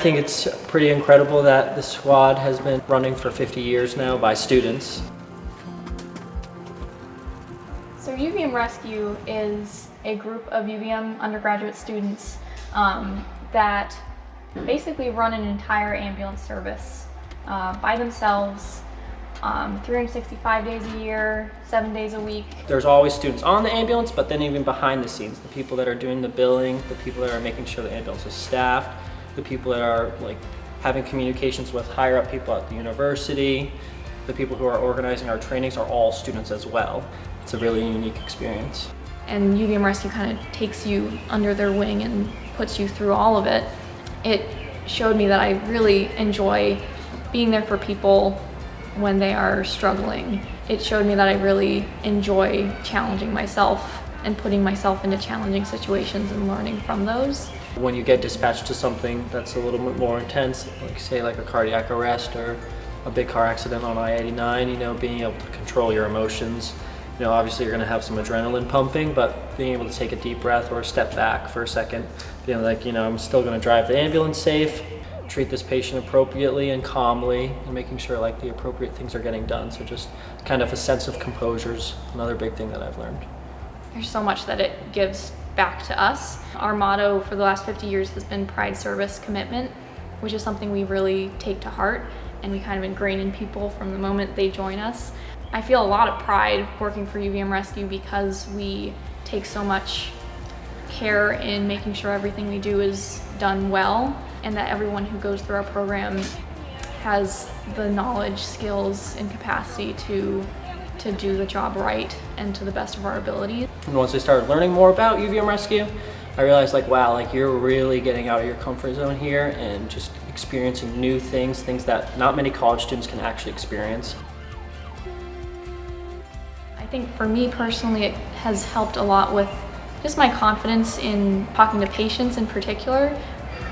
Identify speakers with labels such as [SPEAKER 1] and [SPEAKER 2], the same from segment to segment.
[SPEAKER 1] think it's pretty incredible that the squad has been running for 50 years now by students.
[SPEAKER 2] So UVM Rescue is a group of UVM undergraduate students um, that basically run an entire ambulance service uh, by themselves um, 365 days a year, seven days a week.
[SPEAKER 1] There's always students on the ambulance, but then even behind the scenes, the people that are doing the billing, the people that are making sure the ambulance is staffed, the people that are like having communications with higher up people at the university, the people who are organizing our trainings are all students as well. It's a really unique experience.
[SPEAKER 2] And UVM Rescue kind of takes you under their wing and puts you through all of it. It showed me that I really enjoy being there for people when they are struggling. It showed me that I really enjoy challenging myself and putting myself into challenging situations and learning from those.
[SPEAKER 1] When you get dispatched to something that's a little bit more intense, like say like a cardiac arrest or a big car accident on I-89, you know, being able to control your emotions. You know, obviously you're gonna have some adrenaline pumping, but being able to take a deep breath or step back for a second, being like, you know, I'm still gonna drive the ambulance safe, treat this patient appropriately and calmly and making sure like the appropriate things are getting done. So just kind of a sense of composure is another big thing that I've learned.
[SPEAKER 2] There's so much that it gives back to us. Our motto for the last 50 years has been pride, service, commitment, which is something we really take to heart and we kind of ingrain in people from the moment they join us. I feel a lot of pride working for UVM Rescue because we take so much care in making sure everything we do is done well and that everyone who goes through our program has the knowledge, skills, and capacity to to do the job right and to the best of our ability.
[SPEAKER 1] And once I started learning more about UVM Rescue, I realized like, wow, like you're really getting out of your comfort zone here and just experiencing new things, things that not many college students can actually experience.
[SPEAKER 2] I think for me personally, it has helped a lot with just my confidence in talking to patients in particular.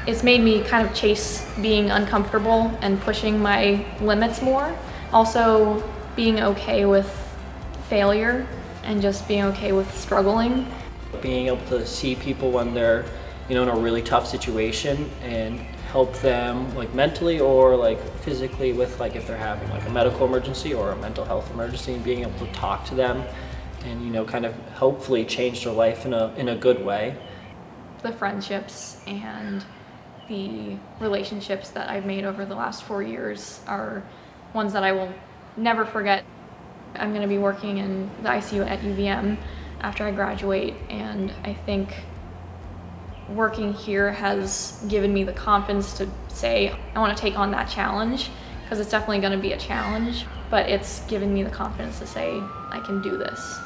[SPEAKER 2] It's made me kind of chase being uncomfortable and pushing my limits more. Also being okay with failure and just being okay with struggling.
[SPEAKER 1] Being able to see people when they're, you know, in a really tough situation and help them like mentally or like physically with like if they're having like a medical emergency or a mental health emergency and being able to talk to them and you know kind of hopefully change their life in a in a good way
[SPEAKER 2] the friendships and the relationships that I've made over the last four years are ones that I will never forget. I'm going to be working in the ICU at UVM after I graduate and I think working here has given me the confidence to say I want to take on that challenge because it's definitely going to be a challenge but it's given me the confidence to say I can do this.